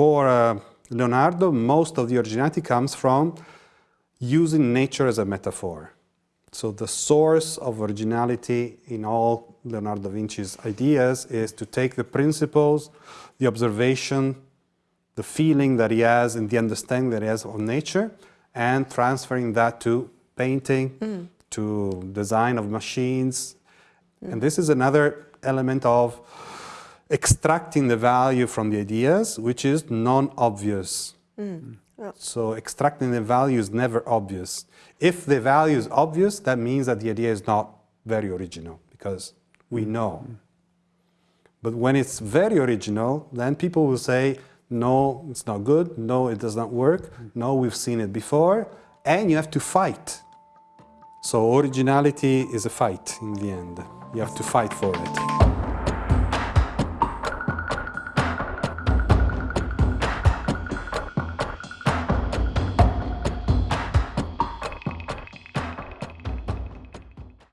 for uh, Leonardo, most of the originality comes from using nature as a metaphor. So the source of originality in all Leonardo da Vinci's ideas is to take the principles, the observation, the feeling that he has and the understanding that he has of nature and transferring that to painting, mm. to design of machines. Mm. And this is another element of extracting the value from the ideas, which is non-obvious. Mm. Yeah. So extracting the value is never obvious. If the value is obvious, that means that the idea is not very original because we know. But when it's very original, then people will say, no, it's not good, no, it does not work, no, we've seen it before, and you have to fight. So originality is a fight in the end. You have to fight for it.